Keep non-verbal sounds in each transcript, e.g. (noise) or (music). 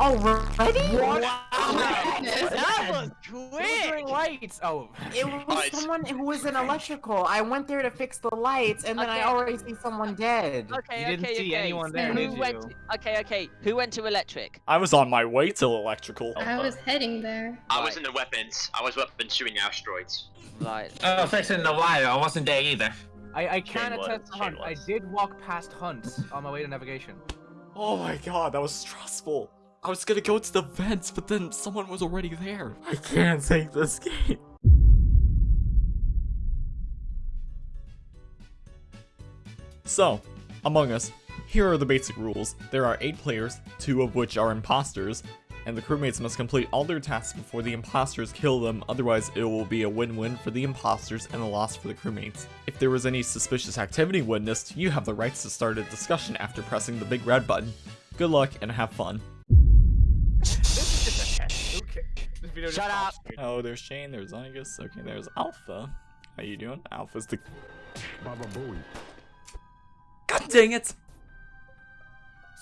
Already? What? That was Who's quick! doing lights? Oh. It was Alright. someone who was in electrical. I went there to fix the lights, and then I Okay. already see someone dead. Okay, You didn't okay, see okay. anyone there, Who did went you? to- okay, okay. Who went to electric? I was on my way to electrical. I was heading there. I was in the weapons. I was weapons shooting asteroids. Right. Oh, fixing the wire. I wasn't there either. I, I can was, attest to Shane Hunt. I did walk past Hunt on my way to navigation. Oh my god, that was stressful. I was gonna go to the vents, but then someone was already there. I can't take this game. So, Among Us, here are the basic rules. There are 8 players, 2 of which are imposters, and the crewmates must complete all their tasks before the imposters kill them, otherwise it will be a win-win for the imposters and a loss for the crewmates. If there was any suspicious activity witnessed, you have the rights to start a discussion after pressing the big red button. Good luck and have fun. This video just Shut up. Oh, there's Shane, there's Zygus, okay, there's Alpha. How you doing? Alpha's the... God dang it!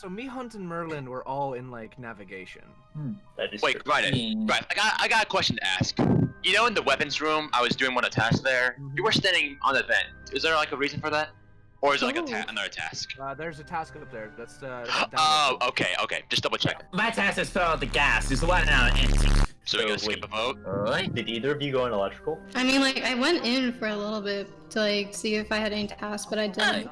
So me, Hunt, and Merlin were all in like navigation. That is Wait, true. right, right. I got, I got a question to ask. You know, in the weapons room, I was doing one of the tasks there. You were standing on the vent. Is there like a reason for that, or is it like a ta- another task? Uh, there's a task up there. That's uh. (gasps) Oh, okay, okay. Just double check. My task is fill out the gas. There's one now empty. So we So gonna skip a vote. Alright. Did either of you go in electrical? I mean, like, I went in for a little bit to, like, see if I had any tasks, but I didn't.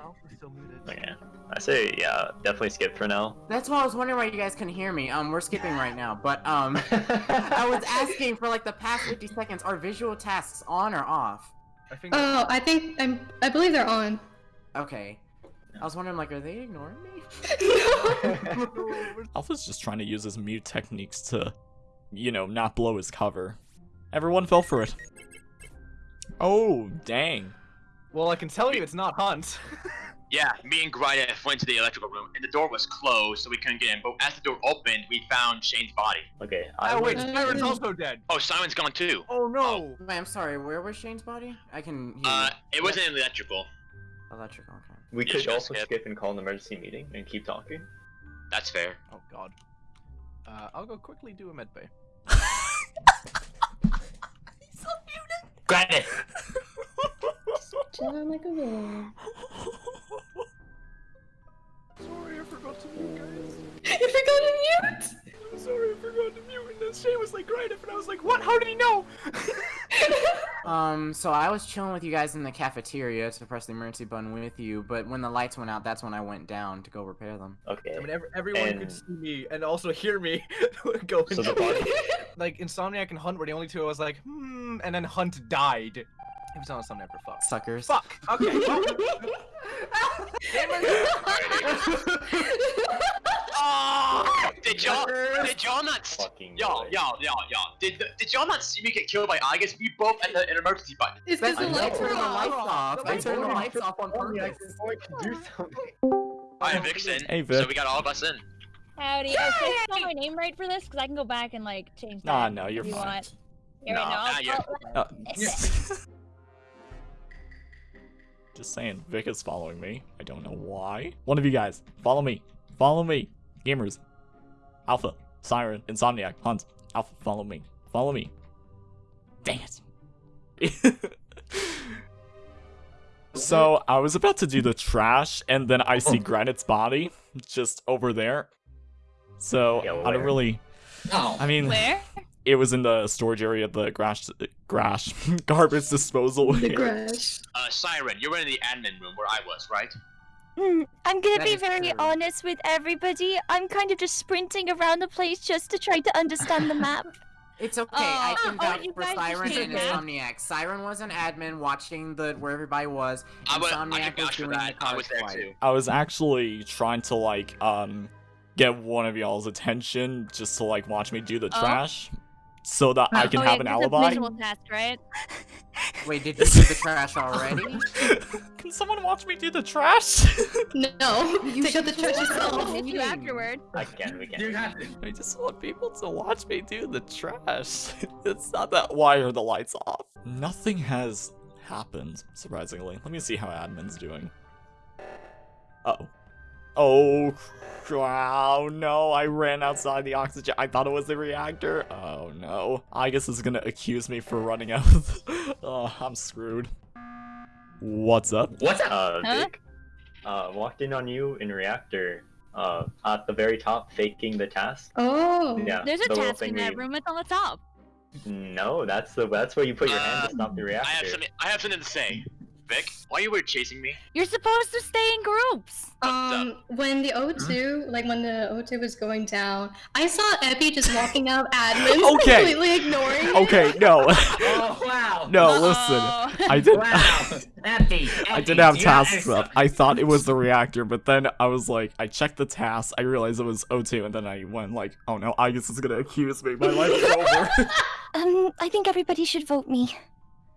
Okay. I say, yeah, definitely skip for now. That's why I was wondering why you guys couldn't hear me. Um, we're skipping right now, but um, (laughs) I was asking for like the past 50 seconds. Are visual tasks on or off? I think. Oh, I think I'm. I believe they're on. Okay. I was wondering like, are they ignoring me? (laughs) Alpha's (laughs) just trying to use his mute techniques to, you know, not blow his cover. Everyone fell for it. Oh, dang. Well, I can tell you it's not Hunt. (laughs) Yeah, me and Grydov went to the electrical room, and the door was closed, so we couldn't get in. But as the door opened, we found Shane's body. Okay, I Oh wait, went- Siren's also dead. Oh, Simon's gone too. Oh no. Wait, I'm sorry. Where was Shane's body? I can hear Uh, you. it wasn't in the electrical. electrical. Okay. we You could also skip. skip and call an emergency meeting and keep talking. That's fair. Oh god. Uh, I'll go quickly do a med bay. (laughs) Grab it. Chilling like a villain. Sorry, I forgot to mute, guys. You forgot to mute. I'm sorry, I forgot to mute. And then Shane was like, "Right," and I was like, "What? How did he know?" (laughs) Um, so I was chilling with you guys in the cafeteria to press the emergency button with you, but when the lights went out, that's when I went down to go repair them. Okay. I mean, ev- everyone could see me and also hear me (laughs) going. So the body- (laughs) like Insomniac and Hunt were the only two. I was like, hmm, and then Hunt died. It was on Insomniac for fuck. Suckers. Fuck. Okay. (laughs) well- did y'all, did y'all not, y'all, y'all, y'all, y'all, did, did y'all not see me get killed by August? We both at the an emergency button. It's because I the lights turned were the lights off. off. I lights turned the were lights off on purpose. I'm Vixen, Hey, Vic. so we got all of us in. Howdy. Should I spell my name right for this? Because I can go back and like change that. Nah, no, you're if you fine. Want. Here, No, no, nah, I'll- you're- I'll- just saying, Vic is following me. I don't know why. One of you guys, follow me. Follow me. Gamers. Alpha, Siren, Insomniac, Hunt. Alpha, follow me. Follow me. Dang it. (laughs) so, I was about to do the trash, and then I see (laughs) Granite's body just over there. So, Yeah, I don't really. Oh. I mean, Where? it was in the storage area, of the grash, grash, (laughs) garbage disposal. The area. grass. Uh, Siren, you were in the admin room where I was, right? Hmm, I'm gonna That be very true. honest with everybody. I'm kind of just sprinting around the place just to try to understand the map. (laughs) It's okay. I Oh, can oh, vouch you for Siren and? Insomniac. Siren was an admin watching the where everybody was. I would, I Insomniac can was doing that. the I was there card too. I was actually trying to like um get one of y'all's attention just to like watch me do the Oh. trash so that I (laughs) can oh, have yeah, an 'cause it's alibi. visual task, right? (laughs) Wait, did you do the trash already? (laughs) can someone watch me do the trash? No, You take out the trash yourself. I'll hit you eating. afterward. I can, we can. You have to. I just want people to watch me do the trash. it's not that why are the lights off? Nothing has happened, surprisingly. Let me see how admin's doing. Uh oh. Oh, cr- oh no, I ran outside the oxygen. I thought it was the reactor. Oh no. I guess is gonna accuse me for running out. (laughs) oh, I'm screwed. What's up? What's up? Uh, Huh? Vic, uh, walked in on you in reactor. Uh, at the very top, faking the task. Oh. Yeah. There's a the task in that you- room. It's on the top. No, that's the that's where you put your hand to Uh, stop the I have something. I have something to say. Vic, why are you were chasing me? You're supposed to stay in groups. What's Um, when the O2, like when the O2 was going down, I saw Epi just walking out of (laughs) admin, Okay. completely ignoring it. Okay, no. (laughs) Oh wow. no, Uh-oh. listen. I did Wow. Empty. (laughs) I didn't have Do you not tasks up. I thought it was the reactor, but then I was like, I checked the tasks, I realized it was O2, and then I went like, oh no, Agus is gonna accuse me. My life is over. Um, I think everybody should vote me.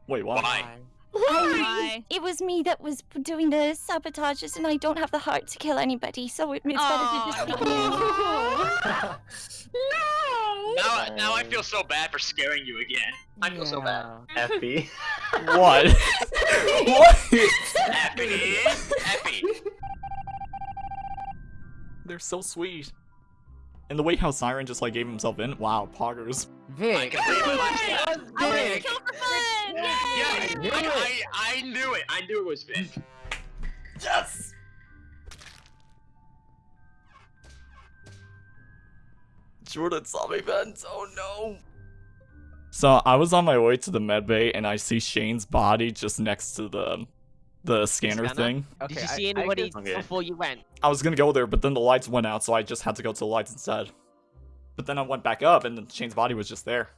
Wait, why? Why? Why? Oh, it was me that was doing the sabotages, and I don't have the heart to kill anybody, so it, it's better to just pick me. (laughs) Now, now I feel so bad for scaring you again. I feel so bad. (laughs) Effie. What? what? Epi, Epi. They're so sweet. And the way how Siren just like gave himself in, wow, poggers. I Vic. can believe my last I want to Vic. kill for fun! Yeah, Yay! I, I, I knew it. I knew it was Vic. Yes! Jordan saw me vent, oh no. So I was on my way to the med bay and I see Shane's body just next to the the scanner, Scanner? thing. Okay, Did you see I anybody Okay. before you went? I was gonna go there, but then the lights went out, so I just had to go to the lights instead. But then I went back up and Shane's body was just there.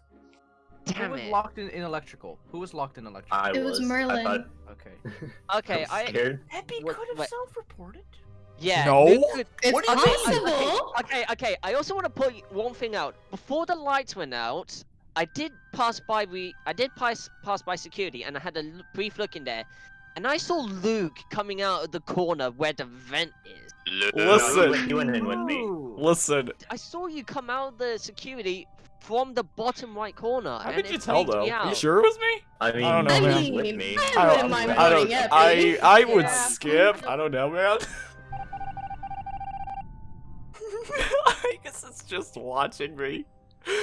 Damn Who was it. locked in, in electrical? Who was locked in electrical? I It was I Merlin. thought, Okay. (laughs) Okay, I I. was scared. Epi What- could have self-reported. Yeah. No? Luke could- It's What do you possible. Okay, okay. I also want to put one thing out. Before the lights went out, I did pass by. We I did pass pass by security, and I had a brief look in there, and I saw Luke coming out of the corner where the vent is. Luke. No, Listen. you went- you went in with me. Listen, I saw you come out of the security from the bottom right corner. how and could you tell freaked though? me You sure it was me? I mean, I don't know, you man. went I with me. I I wouldn't don't, mind I don't, Epi. I, I would Yeah. skip. I don't know, man. (laughs) I guess it's just watching me. (laughs)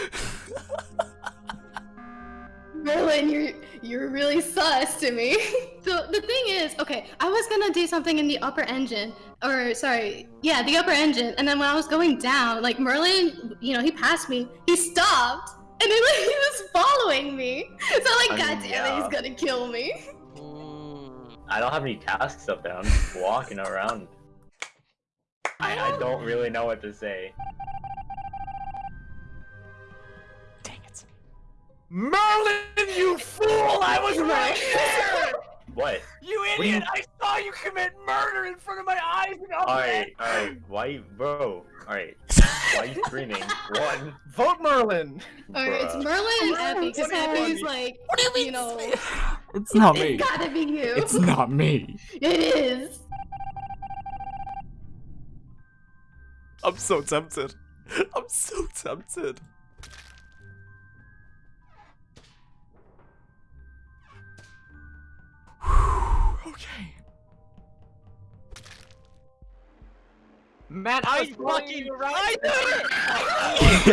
Merlin, you're you're really sus to me. (laughs) so the thing is, okay, I was gonna do something in the upper engine, or sorry, yeah, the upper engine, and then when I was going down, like Merlin, you know, he passed me, he stopped, and then (laughs) like, he was following me. (laughs) So like, I god mean, damn it, he's gonna kill me. I don't have any tasks up there. I'm just walking around. I, I don't really know what to say. Merlin, you fool! I was right there. What? You do you- idiot! I saw you commit murder in front of my eyes. And all Alright, alright. Why, you- bro? Alright. Why are you screaming? (laughs) One. Vote Merlin. Alright, it's Merlin and Epi, because What Epi's like, What do you you know, (laughs) It's not me. it's gotta be you. It's not me. (laughs) It is. I'm so tempted. I'm so tempted. Man, I I was fucking you I (laughs)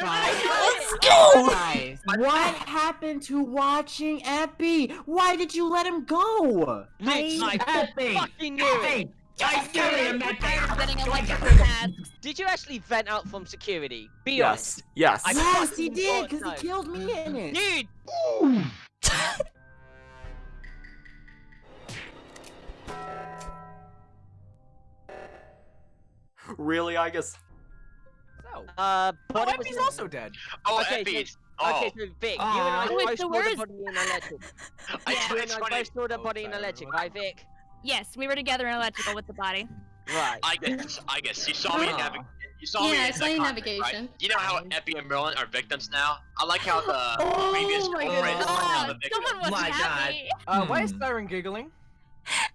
Let's go! Guys, what happened to watching Epi? Why did you let him go? Nick, I Epi! fucking knew it. I knew you meant I'm getting that. electrical tasks. Did you actually vent out from security? Be Yes. Yes. I- yes, he did, because so. he killed me in it. Dude, (laughs) really, I guess. So. uh, Oh, body Epi's also dead. Oh, Okay, Epi. so- Oh, Okay, so Vic, you and I Oh, it's both the saw the body in electric. I You and I funny. both saw the Oh, body in sorry, electric, what? right, Vic? Yes, we were together in electrical with the body. Right. I guess. I guess you saw me in Oh. navigation. You saw me Yeah, I saw you in right? navigation. You know how Epi and Merlin are victims now? I like how the (laughs) Oh previous my girlfriend is goodness. now Oh, the victim. someone was My God. happy. (laughs) Uh, why is Hmm. Siren giggling?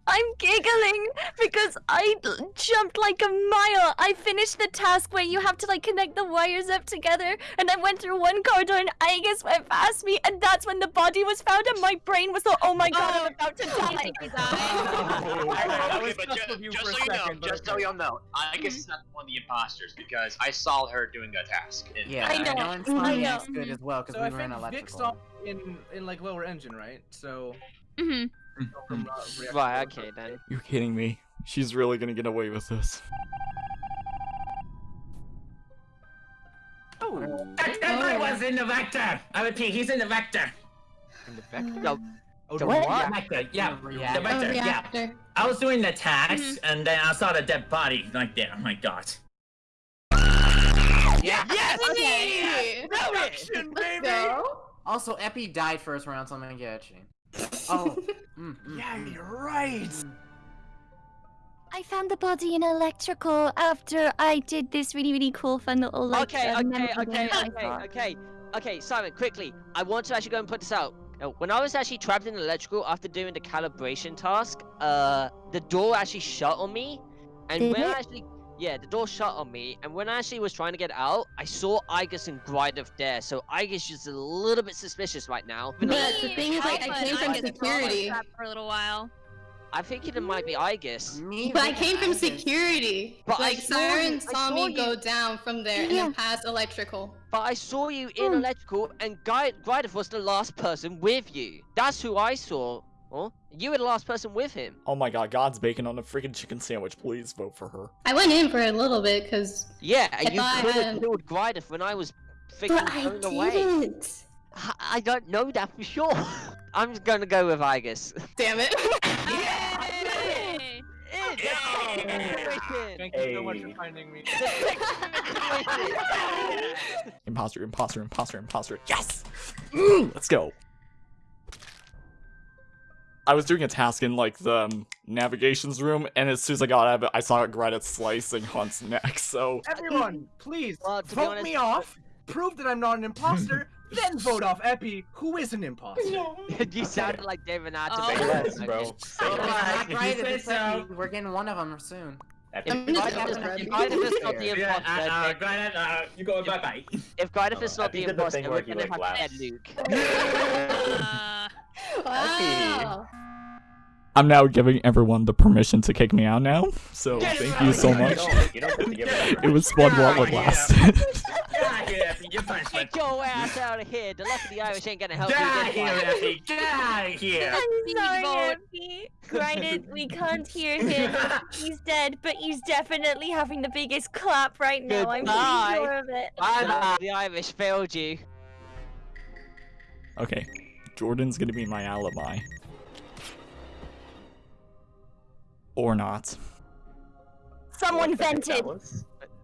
I'm giggling because I l- jumped like a mile. I finished the task where you have to like connect the wires up together, and I went through one corridor, and Aegis went past me, and that's when the body was found, and my brain was like, "Oh my god, I'm about to die." I (laughs) okay, but just you just so you know, second, just so y'all know, I guess it's not one of the imposters because I saw her doing a task. in- Yeah, I I know, know. I Insomniac's know. good as well because So we I were in think Vic electrical. saw in in like lower engine, right? So hmm Hmm, from, uh, reaction Right, to- okay then. You're kidding me. She's really gonna get away with this. That, that guy was in the vector. I repeat, he's in the vector. In the vector. Mm. No, Oh, The the what? The vector, yeah. The The reactor. Oh, vector, yeah. reactor. I was doing the task, mm-hmm. and then I saw the dead body right there. Oh my god. Yeah. Yes! Okay. Let's Go. Also, Epi died first round, so I'm gonna get Shane. Oh. (laughs) mm, mm, Yeah, mm, you're right. mm. I found the body in electrical after I did this really, really cool, fun little like. Okay, uh, okay, okay, okay, okay, okay, Simon, quickly. I want to actually go and put this out. Uh, When I was actually trapped in electrical after doing the calibration task, uh, the door actually shut on me, and Did when I actually, yeah, the door shut on me, and when I actually was trying to get out, I saw Igus and Grydov there, so Igus is a little bit suspicious right now. But the thing is, like, I Alpha came from security. for a little while. I'm thinking it might be Igus. Me, But I came from Igus. security. But I like saw you- Siren I saw saw me you- go down from there and Yeah. then past electrical. But I saw you in hmm. electrical, and Guy Grydov was the last person with you. That's who I saw. Oh, you were the last person with him. Oh my god, God's bacon on a freaking chicken sandwich. Please vote for her. I went in for a little bit because. Yeah, I you could have had- killed Grydov when I was freaking But I thrown away. didn't. I, I don't know that for sure. (laughs) I'm just gonna go with Igus. Damn it. (laughs) Yay! Thank you so much Hey. for finding me. (laughs) Imposter, imposter, imposter, imposter. Yes! Mm, (clears throat) let's go. I was doing a task in like the um, navigations room, and as soon as I got out of it, I saw Greta slicing Hunt's neck. So Everyone, please Well, vote honest- me off. Prove that I'm not an imposter. (laughs) then vote off Epi, who is an imposter. (laughs) you sounded like David Oh. Attenborough. Say less, bro. Say Oh, less. it's not right, You it's so. We're getting one of them soon. Epic. I'm just Grydov is- gonna if grab Grydov is not the Yeah, Yeah, imposter, uh, uh, then- granted, uh, you go bye bye. if Grydov is Uh, not the imposter, thing we're gonna like, have to laughed. add Luke. (laughs) Uh, Wow. I'm now giving everyone the permission to kick me out now. So Get thank you so much. You don't, you don't get to give it (laughs) It was fun while it Yeah. lasted. (laughs) Get out of here, Epi. You're punishment. Get your ass out of here. The luck of the Irish ain't gonna help Get you. out of here, time. Epi. Get out of here. I'm sorry, vote. Epi. We can't hear him. He's dead, but he's definitely having the biggest clap right now. I'm pretty sure of it. Bye, the Irish failed you. Okay, Jordan's gonna be my alibi. Or not. Someone What the heck that vented.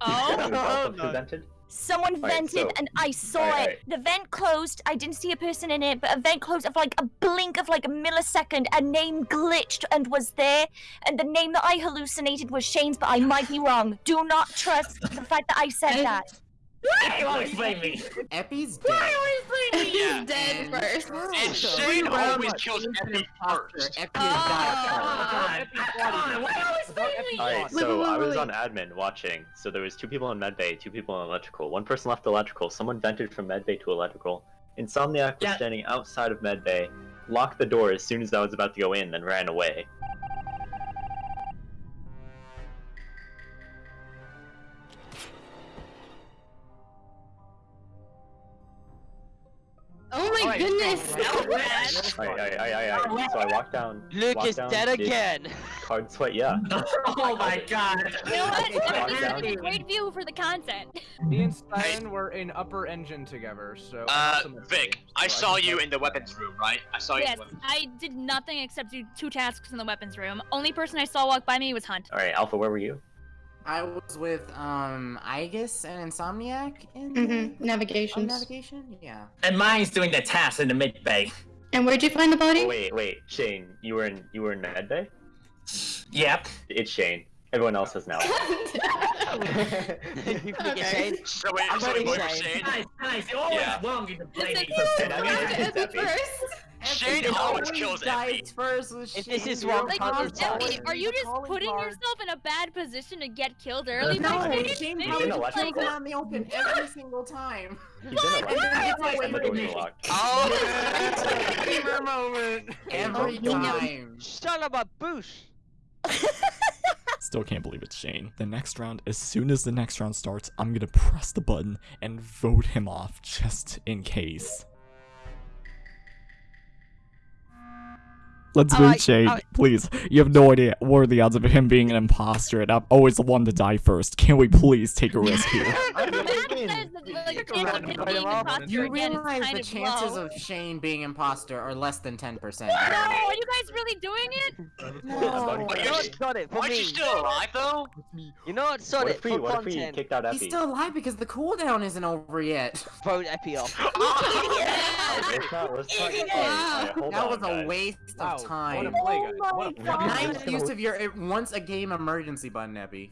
oh, That was also oh, who vented? Someone Alright, vented so- and I saw alright, it. alright. The vent closed. I didn't see a person in it, but a vent closed of like a blink of like a millisecond. A name glitched and was there, and the name that I hallucinated was Shane's, but I might be wrong. Do not trust the fact that I said that. Hey, you always blame me. Epi's dead. He's Yeah. dead first. And Shane always kills Epi first. Epi has died Come on, come on, why always blame me? Alright, so I was on admin watching. So there was two people in medbay, two people in electrical. One person left electrical. Someone vented from medbay to electrical. Insomniac was Yeah. standing outside of medbay, locked the door as soon as I was about to go in, then ran away. My Alright, goodness. Alright, alright, alright, alright. So I walked down. Luke walked is down, dead again. Card sweat, yeah. (laughs) Oh my god. you know what? Walk That'd be a great view for the content. Me and Stein were in upper engine together, so. I'm Uh, Vic, so I saw can you in the weapons room, right? I saw you Yes, in the I did nothing except do two tasks in the weapons room. Only person I saw walk by me was Hunt. Alright, Alpha, where were you? I was with um Igus and Insomniac in Mm-hmm. oh, Navigations. navigation. Yeah. And mine's doing the task in the mid bay. And where'd you find the body? Oh, wait, wait, Shane, you were in you were in medbay? Yep. It's Shane. Everyone else has now. (laughs) (laughs) (laughs) you freaking Okay. So wait, I'm so wait, Shane. Shane? Nice, nice. You're always Yeah. wrong in the blaming Listen, for And I mean, Where's it's Epi Epi. first? Shane always kills dies Effie. first with If Shane. this is You're what- Like, probably Like, Effie, are you just putting card. yourself in a bad position to get killed early? No, by Shane? Shane He's probably in just, just electrical. kills him out in the open (laughs) every single time. He's in (laughs) oh, a And then gets away And the with doors it. are locked. Oh. Gamer (laughs) moment. Every time. Son of a boosh. Still can't believe it's Shane. The next round, as soon as the next round starts, I'm gonna press the button and vote him off just in case. Let's vote Alright, Shane, alright. please. You have no idea what are the odds of him being an imposter, and I'm always the one to die first. Can we please take a risk here? (laughs) The math says that like, Take a chance of random him item being off. imposter You realize the chances low. of Shane being imposter are less than 10%. (laughs) No, are you guys really doing it? No. But You you're know what, got it for Aren't me. you still alive though? You know what, sod What it if we, for what if content. kicked out He's still alive because the cooldown isn't over yet. (laughs) Vote Epi off. (laughs) Oh, let's not, let's not get Wow. That on, was a waste Wow, of What a time. play, guys. What a oh my play. Nice use of your once a game emergency button, Epi.